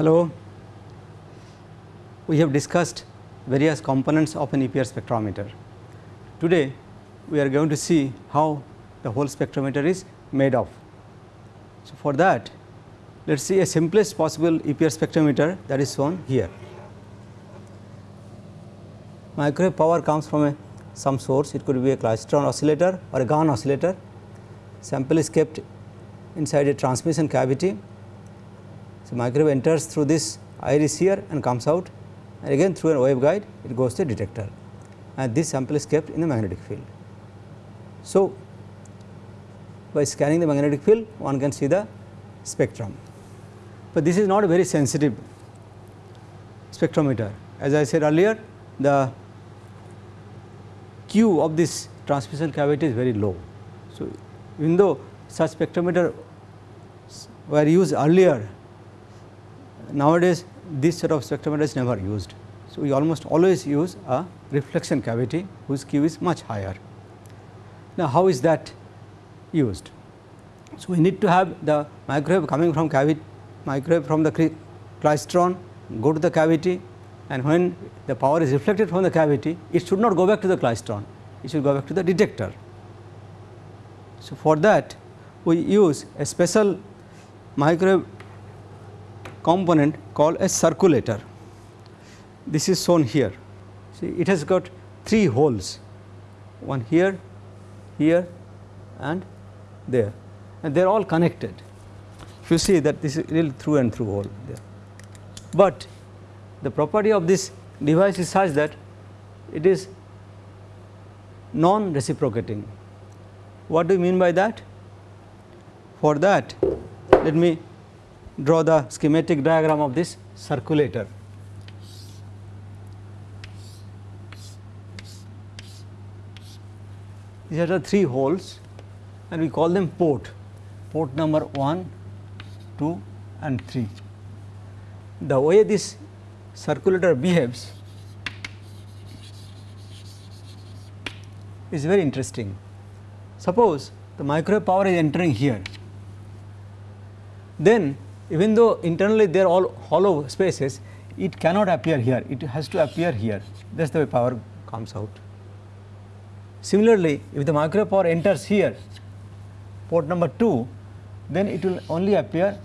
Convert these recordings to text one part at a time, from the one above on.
Hello. We have discussed various components of an EPR spectrometer. Today we are going to see how the whole spectrometer is made of. So, for that let us see a simplest possible EPR spectrometer that is shown here. Microwave power comes from a some source it could be a klystron oscillator or a Gunn oscillator. Sample is kept inside a transmission cavity. So, microwave enters through this iris here and comes out and again through a waveguide it goes to detector and this sample is kept in the magnetic field. So, by scanning the magnetic field one can see the spectrum, but this is not a very sensitive spectrometer. As I said earlier the Q of this transmission cavity is very low. So, even though such spectrometer were used earlier, nowadays this sort of spectrometer is never used. So, we almost always use a reflection cavity whose Q is much higher. Now, how is that used? So, we need to have the microwave coming from cavity microwave from the klystron go to the cavity and when the power is reflected from the cavity it should not go back to the klystron it should go back to the detector. So, for that we use a special microwave component called a circulator. This is shown here. See it has got three holes one here, here and there and they are all connected. If you see that this is real through and through hole there. But the property of this device is such that it is non reciprocating. What do you mean by that? For that let me draw the schematic diagram of this circulator. These are the three holes and we call them port, port number 1, 2 and 3. The way this circulator behaves is very interesting. Suppose the microwave power is entering here, then even though internally they are all hollow spaces, it cannot appear here, it has to appear here that is the way power comes out. Similarly, if the micro power enters here port number 2, then it will only appear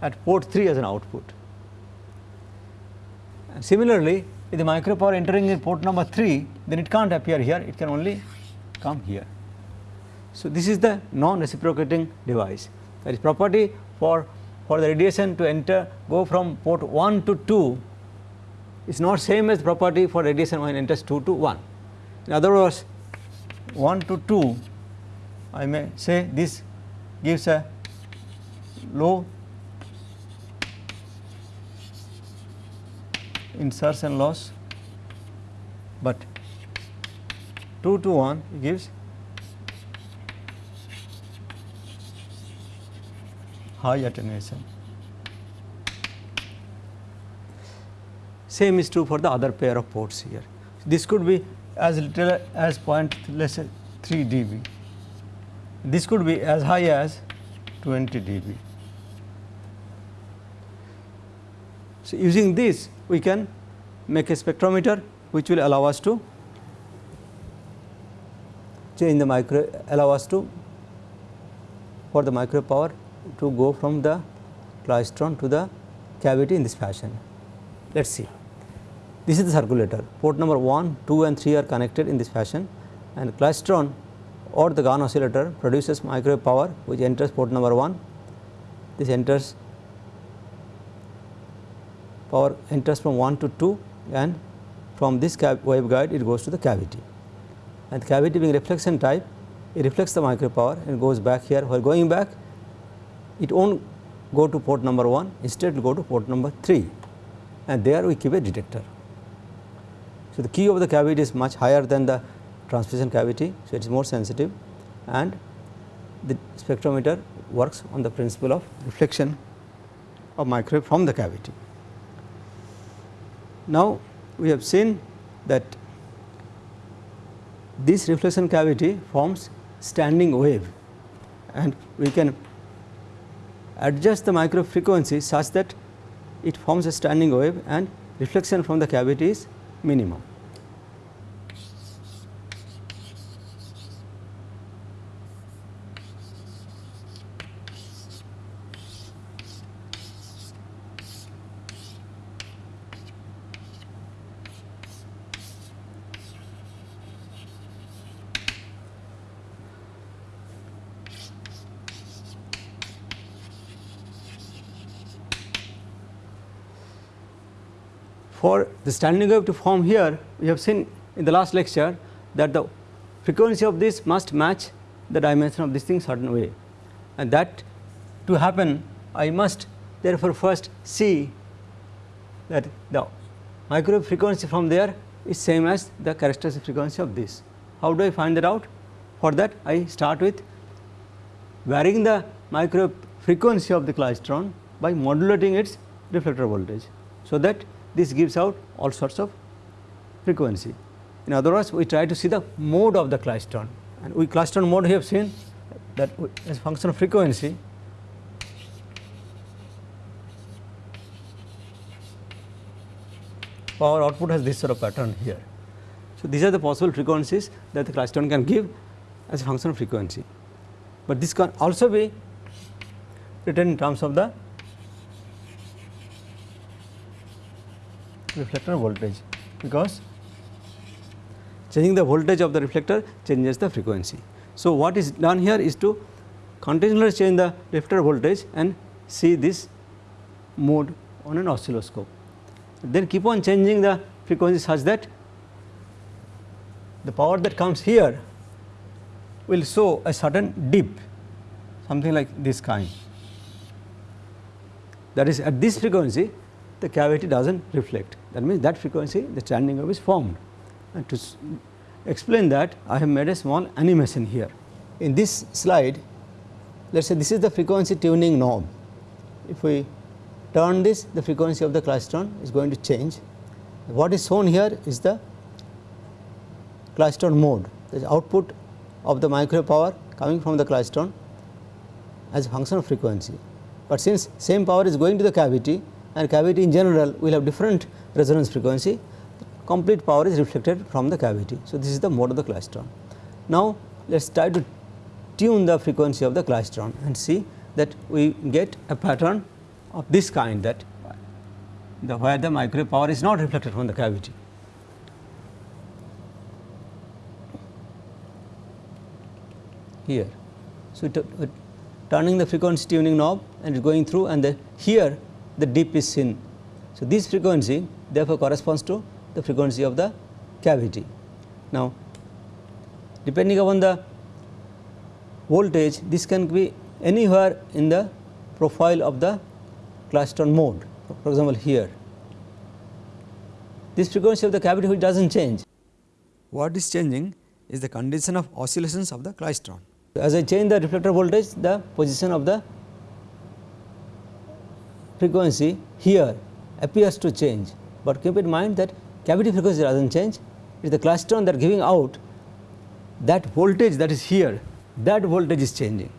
at port 3 as an output. And similarly, if the micro power entering in port number 3, then it can't appear here, it can only come here. So, this is the non reciprocating device that is property for, for the radiation to enter go from port 1 to 2 is not same as property for radiation when enters 2 to 1. In other words 1 to 2 I may say this gives a low insertion loss, but 2 to 1 gives high attenuation. Same is true for the other pair of ports here. This could be as little as point let's 3 dB. This could be as high as 20 dB. So, using this we can make a spectrometer which will allow us to change the micro allow us to for the micro power to go from the klystron to the cavity in this fashion. Let us see. This is the circulator port number 1, 2 and 3 are connected in this fashion and klystron or the Gunn oscillator produces microwave power which enters port number 1. This enters power enters from 1 to 2 and from this waveguide it goes to the cavity and the cavity being reflection type it reflects the microwave power and goes back here while going back it not go to port number 1 instead it will go to port number 3 and there we keep a detector. So, the Q of the cavity is much higher than the transmission cavity. So, it is more sensitive and the spectrometer works on the principle of reflection of microwave from the cavity. Now, we have seen that this reflection cavity forms standing wave and we can adjust the micro frequency such that it forms a standing wave and reflection from the cavity is minimum. For the standing wave to form here, we have seen in the last lecture that the frequency of this must match the dimension of this thing certain way and that to happen I must therefore first see that the microwave frequency from there is same as the characteristic frequency of this. How do I find that out? For that I start with varying the microwave frequency of the klystron by modulating its reflector voltage. So, that this gives out all sorts of frequency. In other words, we try to see the mode of the klystron and we klystron mode we have seen that as function of frequency power output has this sort of pattern here. So, these are the possible frequencies that the klystron can give as a function of frequency, but this can also be written in terms of the reflector voltage because changing the voltage of the reflector changes the frequency. So, what is done here is to continuously change the reflector voltage and see this mode on an oscilloscope. Then keep on changing the frequency such that the power that comes here will show a certain dip something like this kind. That is at this frequency the cavity does not reflect that means that frequency the standing wave is formed. And to explain that I have made a small animation here. In this slide let us say this is the frequency tuning knob. If we turn this the frequency of the klystron is going to change. What is shown here is the klystron mode the output of the microwave power coming from the klystron as a function of frequency. But since same power is going to the cavity and cavity in general will have different resonance frequency, complete power is reflected from the cavity. So, this is the mode of the klystron. Now, let us try to tune the frequency of the klystron and see that we get a pattern of this kind that the where the microwave power is not reflected from the cavity. Here. So, turning the frequency tuning knob and going through and the here the dip is seen. So, this frequency therefore corresponds to the frequency of the cavity. Now, depending upon the voltage this can be anywhere in the profile of the klystron mode for example here this frequency of the cavity which does not change. What is changing is the condition of oscillations of the klystron. As I change the reflector voltage the position of the frequency here appears to change, but keep in mind that cavity frequency does not change it is the klystron that giving out that voltage that is here that voltage is changing.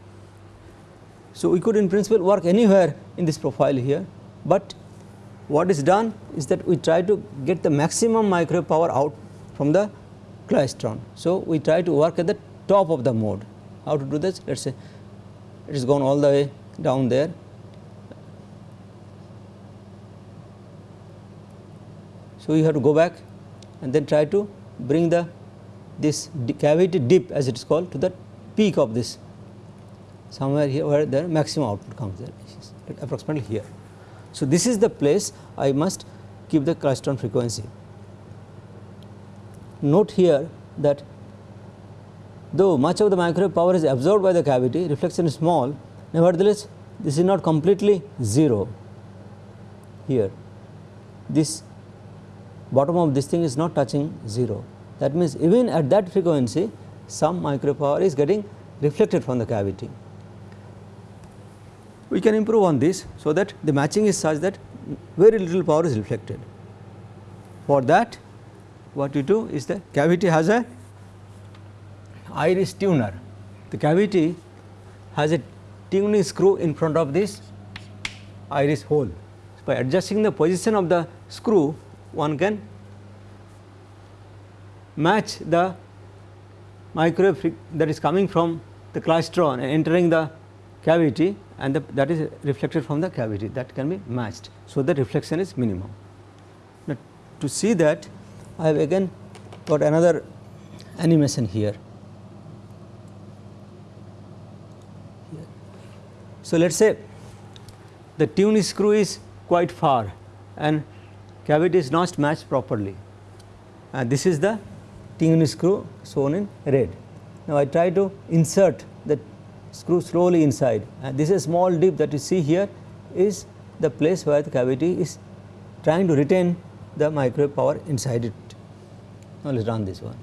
So, we could in principle work anywhere in this profile here, but what is done is that we try to get the maximum microwave power out from the klystron. So, we try to work at the top of the mode. How to do this? Let us say it is gone all the way down there So, you have to go back and then try to bring the this cavity dip as it is called to the peak of this somewhere here where the maximum output comes there approximately here. So, this is the place I must keep the klystron frequency. Note here that though much of the microwave power is absorbed by the cavity reflection is small nevertheless this is not completely 0 here this bottom of this thing is not touching 0. That means, even at that frequency some micro power is getting reflected from the cavity. We can improve on this, so that the matching is such that very little power is reflected. For that what you do is the cavity has a iris tuner. The cavity has a tuning screw in front of this iris hole. by adjusting the position of the screw one can match the microwave that is coming from the klystron and entering the cavity and the, that is reflected from the cavity that can be matched. So, the reflection is minimum. Now, to see that I have again got another animation here. So, let us say the tune screw is quite far and cavity is not matched properly and this is the tune screw shown in red. Now, I try to insert the screw slowly inside and this is small dip that you see here is the place where the cavity is trying to retain the microwave power inside it. Now, let us run this one.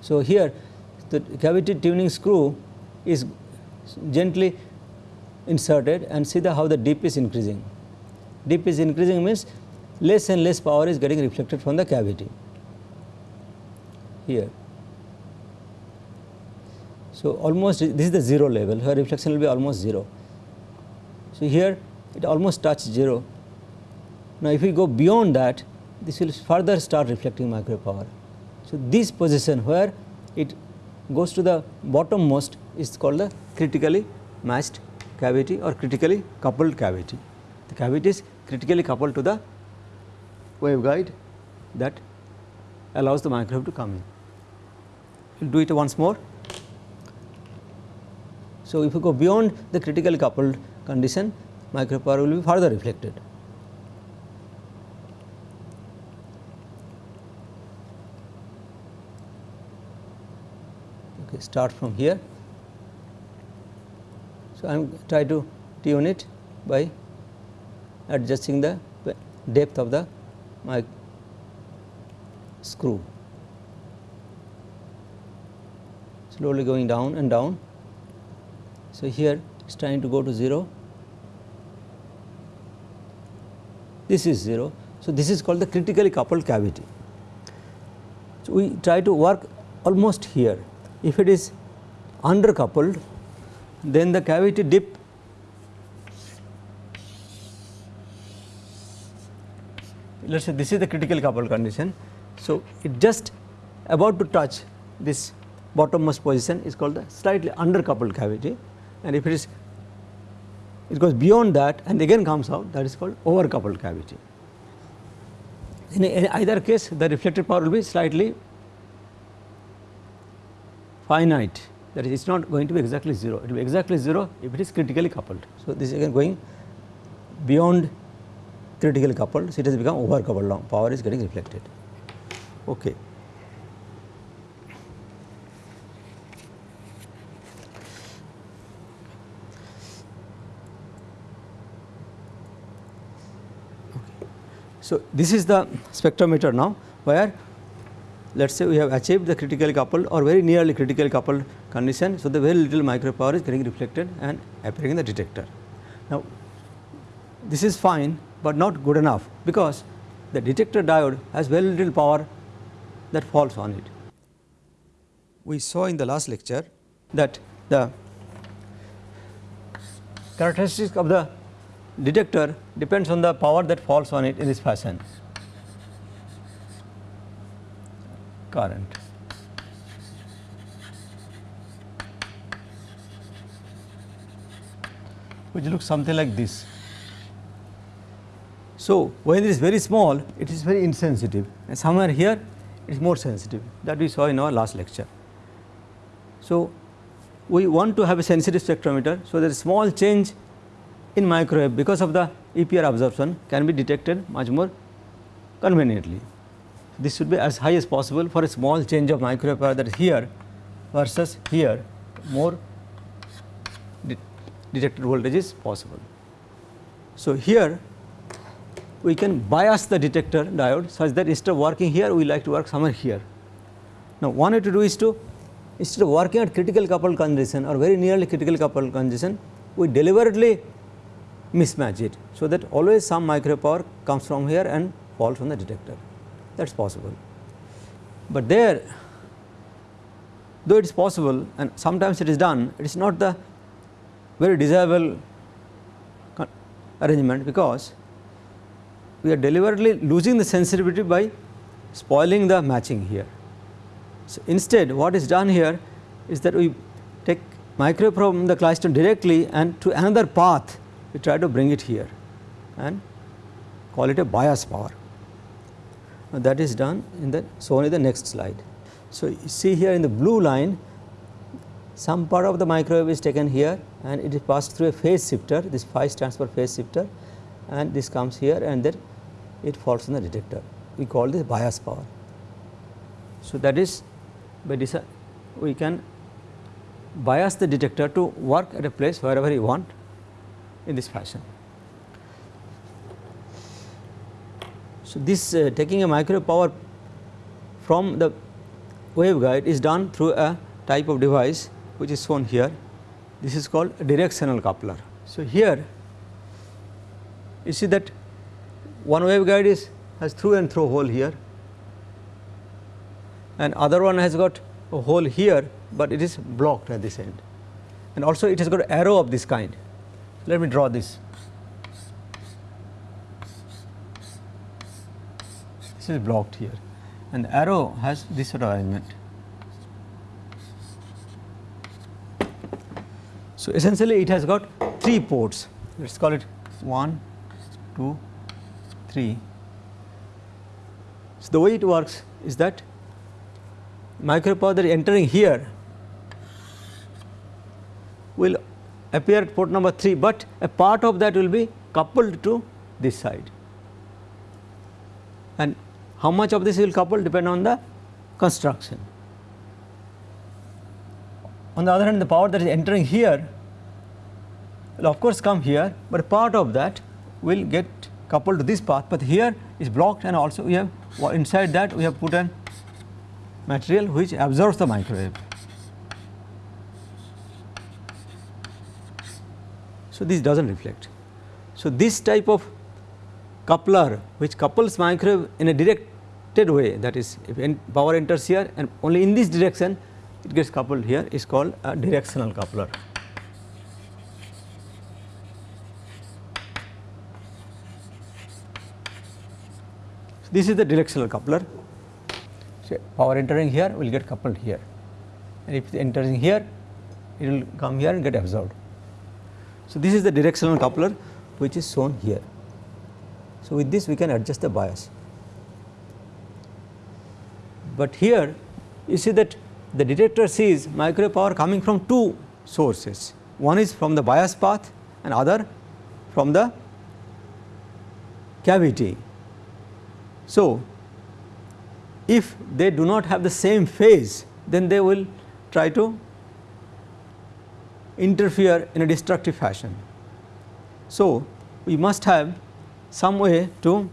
So, here the cavity tuning screw is gently inserted and see the how the dip is increasing. Dip is increasing means less and less power is getting reflected from the cavity here. So, almost this is the 0 level where reflection will be almost 0. So, here it almost touches 0. Now, if we go beyond that this will further start reflecting micro power. So, this position where it goes to the bottommost is called the critically matched cavity or critically coupled cavity. The cavity is critically coupled to the waveguide that allows the microwave to come in. We will do it once more. So, if you go beyond the critically coupled condition microwave power will be further reflected. Okay, start from here. So, I am try to tune it by adjusting the depth of the my screw slowly going down and down. So, here it is trying to go to 0, this is 0. So, this is called the critically coupled cavity. So, we try to work almost here if it is under coupled, then the cavity dip let us say this is the critical coupled condition. So, it just about to touch this bottommost position is called the slightly undercoupled cavity and if it is it goes beyond that and again comes out that is called overcoupled cavity. In either case the reflected power will be slightly finite that is it is not going to be exactly 0, it will be exactly 0 if it is critically coupled. So, this is again going beyond critically coupled, so it has become overcoupled now power is getting reflected. Okay. So, this is the spectrometer now where let us say we have achieved the critically coupled or very nearly critically coupled condition. So, the very little micro power is getting reflected and appearing in the detector. Now, this is fine, but not good enough because the detector diode has very little power that falls on it. We saw in the last lecture that the characteristics of the detector depends on the power that falls on it in this fashion. current. which looks something like this. So, when it is very small it is very insensitive and somewhere here it is more sensitive that we saw in our last lecture. So, we want to have a sensitive spectrometer. So, there is small change in microwave because of the EPR absorption can be detected much more conveniently this should be as high as possible for a small change of microwave power that is here versus here more de detected voltage is possible. So, here we can bias the detector diode such that instead of working here we like to work somewhere here. Now, one way to do is to instead of working at critical coupled condition or very nearly critical coupled condition we deliberately mismatch it. So, that always some microwave power comes from here and falls from the detector that is possible. But there though it is possible and sometimes it is done it is not the very desirable arrangement because we are deliberately losing the sensitivity by spoiling the matching here. So, instead what is done here is that we take microwave from the klystron directly and to another path we try to bring it here and call it a bias power. Now, that is done in the shown in the next slide. So, you see here in the blue line some part of the microwave is taken here and it is passed through a phase shifter this phi stands for phase shifter and this comes here and then it falls on the detector we call this bias power. So, that is by this we can bias the detector to work at a place wherever you want in this fashion. So, this uh, taking a microwave power from the waveguide is done through a type of device which is shown here. This is called directional coupler. So, here you see that one waveguide is has through and through hole here and other one has got a hole here, but it is blocked at this end and also it has got arrow of this kind. Let me draw this. This is blocked here and arrow has this sort of arrangement. So, essentially it has got 3 ports let us call it 1, 2, 3. So, the way it works is that microwave power that is entering here will appear at port number 3, but a part of that will be coupled to this side and how much of this will couple depend on the construction. On the other hand the power that is entering here will of course come here, but part of that will get coupled to this path, but here is blocked and also we have inside that we have put an material which absorbs the microwave. So, this does not reflect. So, this type of coupler which couples microwave in a directed way that is if power enters here and only in this direction it gets coupled here is called a directional coupler. This is the directional coupler so, power entering here will get coupled here and if entering here it will come here and get absorbed. So, this is the directional coupler which is shown here. So, with this we can adjust the bias, but here you see that the detector sees microwave power coming from two sources one is from the bias path and other from the cavity. So, if they do not have the same phase then they will try to interfere in a destructive fashion. So, we must have some way to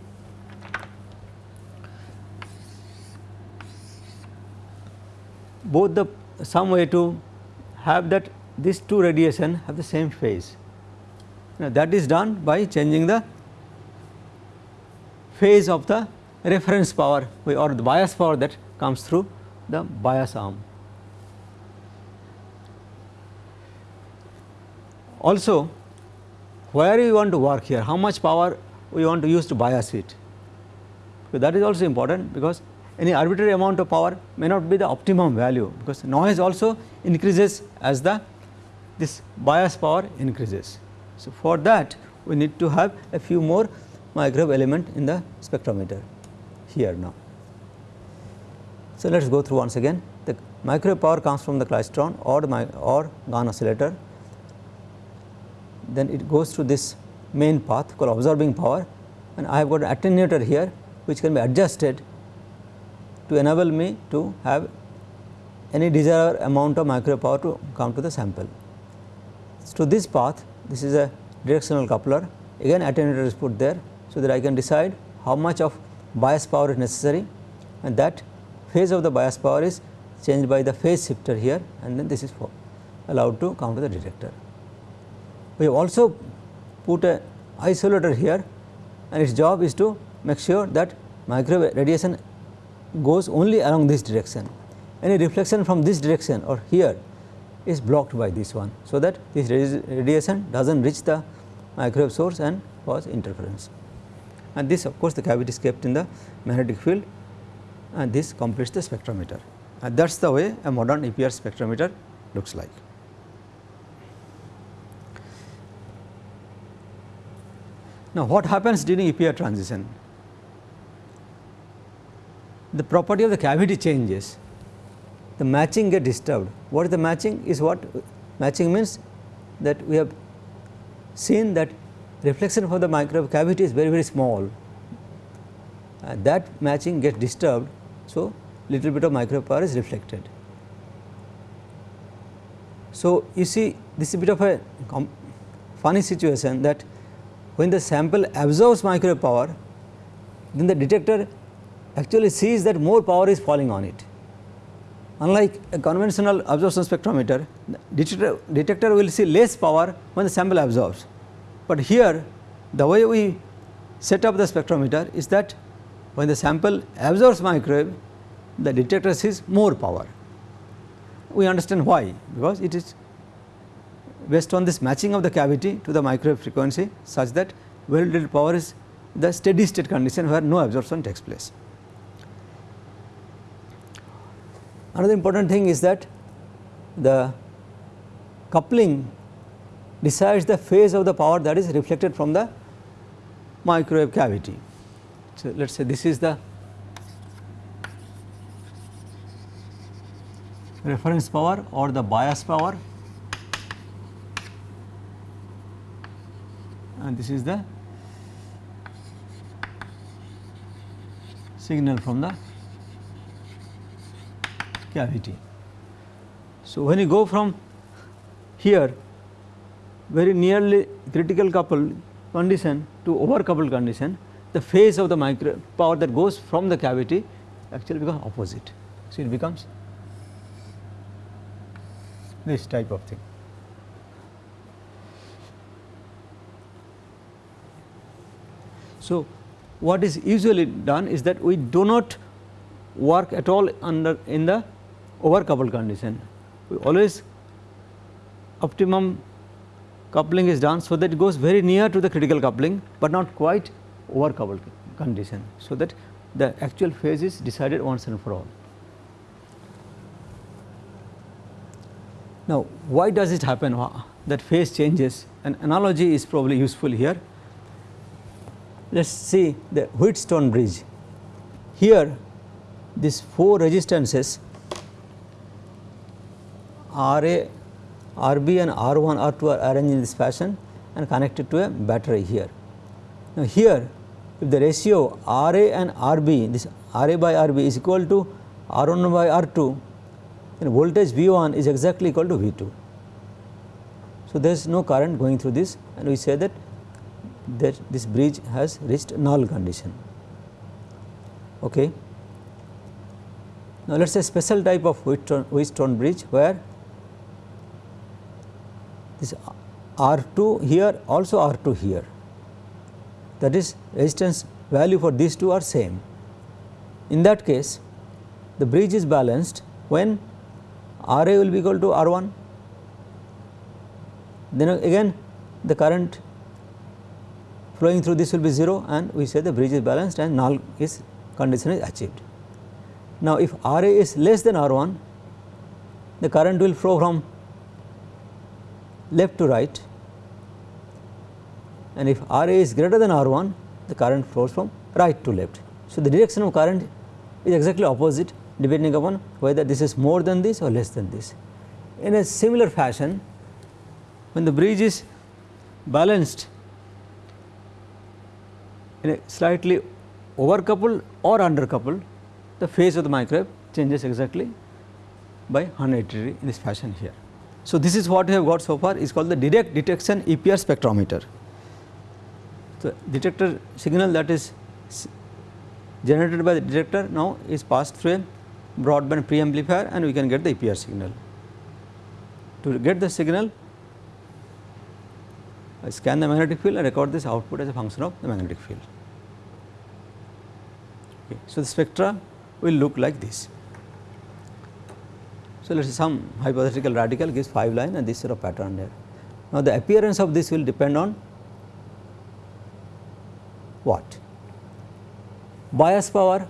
both the some way to have that these two radiation have the same phase. Now, that is done by changing the phase of the reference power or the bias power that comes through the bias arm. Also where we want to work here, how much power we want to use to bias it. So, that is also important because any arbitrary amount of power may not be the optimum value because noise also increases as the this bias power increases. So, for that we need to have a few more microwave element in the spectrometer here now. So, let us go through once again the microwave power comes from the klystron or the or Gunn oscillator then it goes through this main path called absorbing power and I have got an attenuator here which can be adjusted to enable me to have any desired amount of microwave power to come to the sample. So, to this path this is a directional coupler again attenuator is put there so that I can decide how much of bias power is necessary and that phase of the bias power is changed by the phase shifter here and then this is allowed to come to the detector. We have also put a isolator here and its job is to make sure that microwave radiation goes only along this direction. Any reflection from this direction or here is blocked by this one. So, that this radiation does not reach the microwave source and cause interference. And this of course, the cavity is kept in the magnetic field and this completes the spectrometer and that is the way a modern EPR spectrometer looks like. Now, what happens during EPR transition? The property of the cavity changes, the matching get disturbed. What is the matching is what matching means that we have seen that reflection from the microwave cavity is very very small that matching gets disturbed. So, little bit of microwave power is reflected. So, you see this is a bit of a funny situation that when the sample absorbs microwave power then the detector actually sees that more power is falling on it. Unlike a conventional absorption spectrometer, detector, detector will see less power when the sample absorbs. But here the way we set up the spectrometer is that when the sample absorbs microwave, the detector sees more power. We understand why, because it is based on this matching of the cavity to the microwave frequency such that very little power is the steady state condition where no absorption takes place. Another important thing is that the coupling decides the phase of the power that is reflected from the microwave cavity. So, let us say this is the reference power or the bias power and this is the signal from the cavity. So, when you go from here very nearly critical coupled condition to over coupled condition, the phase of the micro power that goes from the cavity actually becomes opposite. So, it becomes this type of thing. So, what is usually done is that we do not work at all under in the over coupled condition. We always optimum coupling is done so that it goes very near to the critical coupling, but not quite over coupled condition. So, that the actual phase is decided once and for all. Now, why does it happen that phase changes? An analogy is probably useful here. Let us see the Wheatstone bridge. Here, these four resistances RA, RB and R1, R2 are arranged in this fashion and connected to a battery here. Now, here if the ratio RA and RB, this RA by RB is equal to R1 by R2, then voltage V1 is exactly equal to V2. So, there is no current going through this and we say that, that this bridge has reached null condition. Okay. Now, let us say special type of Wheatstone, bridge where this R2 here also R2 here that is resistance value for these two are same. In that case the bridge is balanced when R A will be equal to R 1 then again the current flowing through this will be 0 and we say the bridge is balanced and null is condition is achieved. Now, if R A is less than R 1 the current will flow from left to right and if R A is greater than R 1 the current flows from right to left. So, the direction of current is exactly opposite depending upon whether this is more than this or less than this. In a similar fashion when the bridge is balanced in a slightly over coupled or under coupled the phase of the microwave changes exactly by 180 degree in this fashion here. So, this is what we have got so far is called the direct detection EPR spectrometer. So, detector signal that is generated by the detector now is passed through a broadband preamplifier and we can get the EPR signal. To get the signal I scan the magnetic field and record this output as a function of the magnetic field. Okay. So, the spectra will look like this. So, let us say some hypothetical radical gives 5 line and this sort of pattern there. Now, the appearance of this will depend on what? Bias power,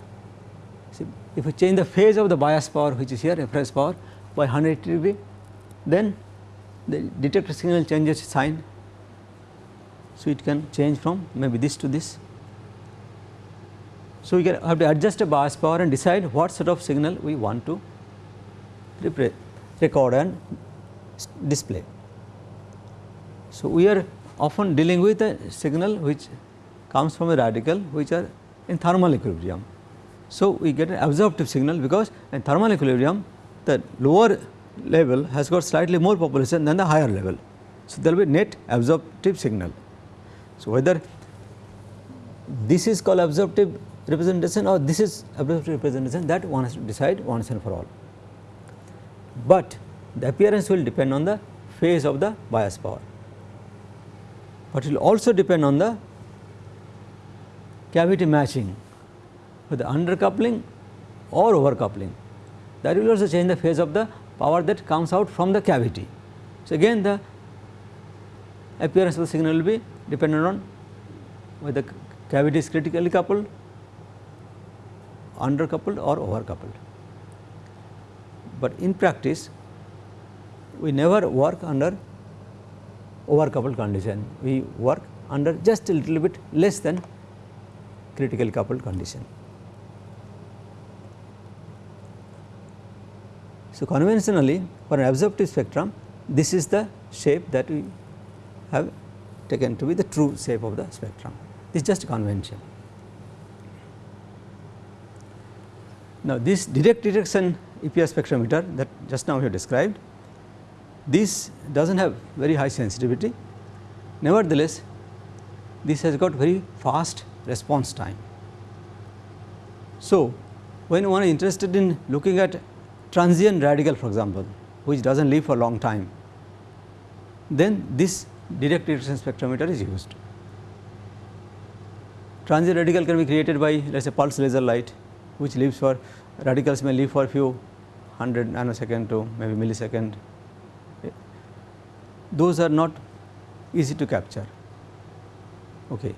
see, if we change the phase of the bias power which is here reference power by 180 degree, then the detector signal changes sign. So, it can change from maybe this to this. So, we can have to adjust the bias power and decide what sort of signal we want to record and display. So, we are often dealing with a signal which comes from a radical which are in thermal equilibrium. So, we get an absorptive signal because in thermal equilibrium the lower level has got slightly more population than the higher level. So, there will be net absorptive signal. So, whether this is called absorptive representation or this is absorptive representation that one has to decide once and for all. But the appearance will depend on the phase of the bias power, but it will also depend on the cavity matching whether undercoupling or overcoupling that will also change the phase of the power that comes out from the cavity. So, again the appearance of the signal will be dependent on whether cavity is critically coupled, undercoupled or overcoupled. But in practice we never work under overcoupled condition, we work under just a little bit less than critical coupled condition. So, conventionally for an absorptive spectrum this is the shape that we have taken to be the true shape of the spectrum. This is just convention. Now, this direct detection EPR spectrometer that just now we have described, this does not have very high sensitivity. Nevertheless, this has got very fast response time. So, when one is interested in looking at transient radical for example, which does not live for a long time, then this direct detection spectrometer is used. Transient radical can be created by let us say pulse laser light which lives for radicals may live for few hundred nanosecond to maybe millisecond. Those are not easy to capture. Okay.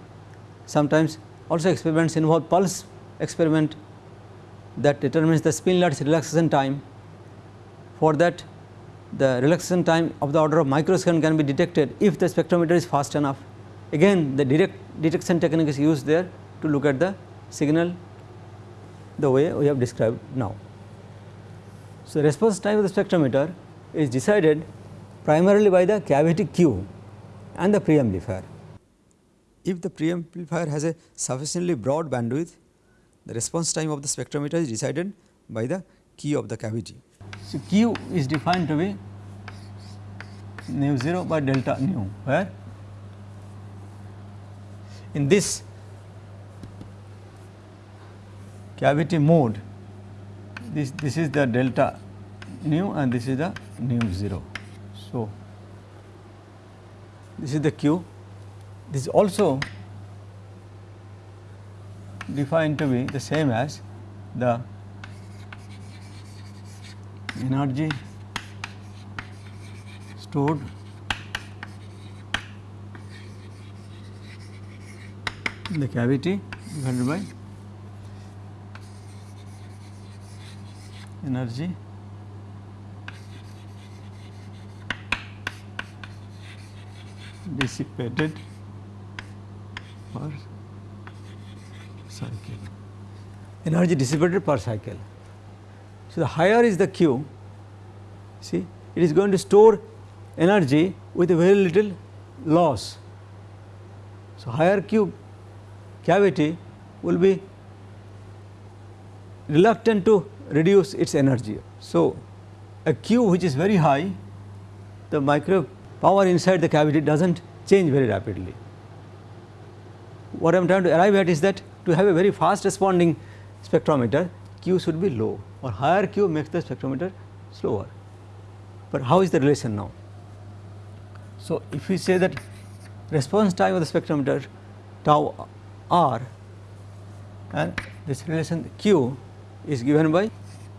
Sometimes also experiments involve pulse experiment that determines the spin lattice relaxation time. For that the relaxation time of the order of microsecond can be detected if the spectrometer is fast enough. Again the direct detection technique is used there to look at the signal the way we have described now. So, response time of the spectrometer is decided primarily by the cavity Q and the preamplifier. If the preamplifier has a sufficiently broad bandwidth, the response time of the spectrometer is decided by the Q of the cavity. So, Q is defined to be nu 0 by delta nu where in this cavity mode this this is the delta nu and this is the nu 0. So, this is the Q this is also defined to be the same as the energy stored in the cavity divided by energy dissipated per cycle energy dissipated per cycle. So, the higher is the Q see it is going to store energy with a very little loss. So, higher Q cavity will be reluctant to reduce its energy. So, a Q which is very high the micro power inside the cavity does not change very rapidly. What I am trying to arrive at is that to have a very fast responding spectrometer Q should be low or higher Q makes the spectrometer slower. But how is the relation now? So, if we say that response time of the spectrometer tau r and this relation Q is given by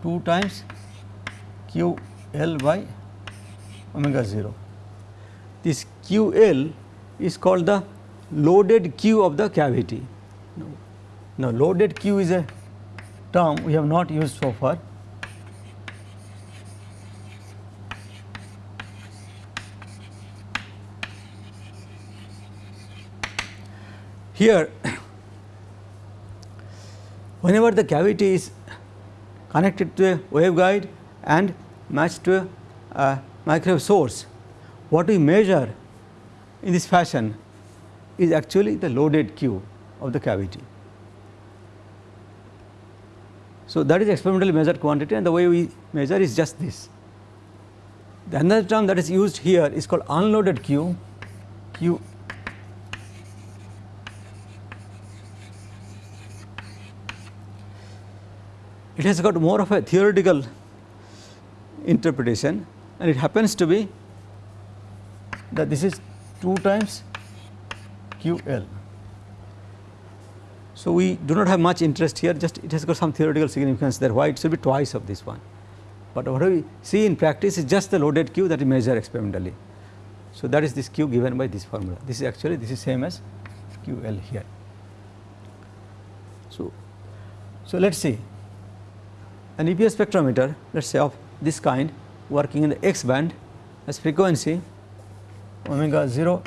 2 times q l by omega 0. This q l is called the loaded Q of the cavity Now, loaded Q is a term we have not used so far. Here, whenever the cavity is connected to a waveguide and matched to a, a microwave source, what we measure in this fashion is actually the loaded Q of the cavity. So, that is experimentally measured quantity and the way we measure is just this. The another term that is used here is called unloaded Q, Q it has got more of a theoretical interpretation and it happens to be that this is 2 times Q L. So, we do not have much interest here just it has got some theoretical significance there why it should be twice of this one. But what we see in practice is just the loaded Q that we measure experimentally. So, that is this Q given by this formula this is actually this is same as Q L here. So, so let us see an EPR spectrometer let us say of this kind working in the X band has frequency omega 0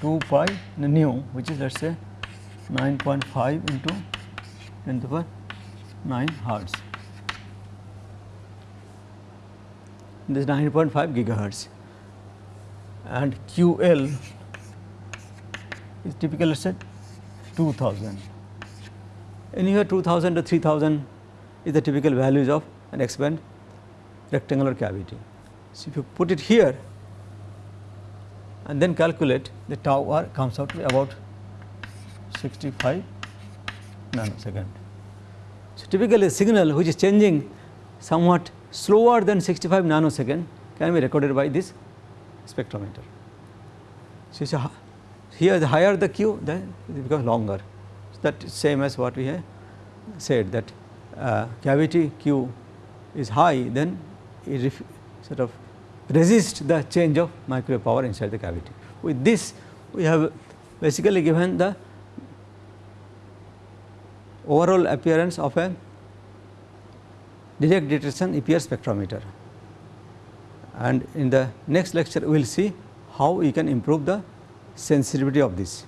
2 pi nu which is let us say 9.5 into 10 to the power 9 hertz. This is 9.5 gigahertz and QL is typically let us say 2000 anywhere 2000 to 3000 is the typical values of an X band rectangular cavity. So, if you put it here and then calculate the tau r comes out to be about 65 nanosecond. So, typically a signal which is changing somewhat slower than 65 nanosecond can be recorded by this spectrometer. So, here the higher the q then it becomes longer that same as what we have said that uh, cavity Q is high then it sort of resist the change of microwave power inside the cavity. With this we have basically given the overall appearance of a direct detection EPR spectrometer and in the next lecture we will see how we can improve the sensitivity of this.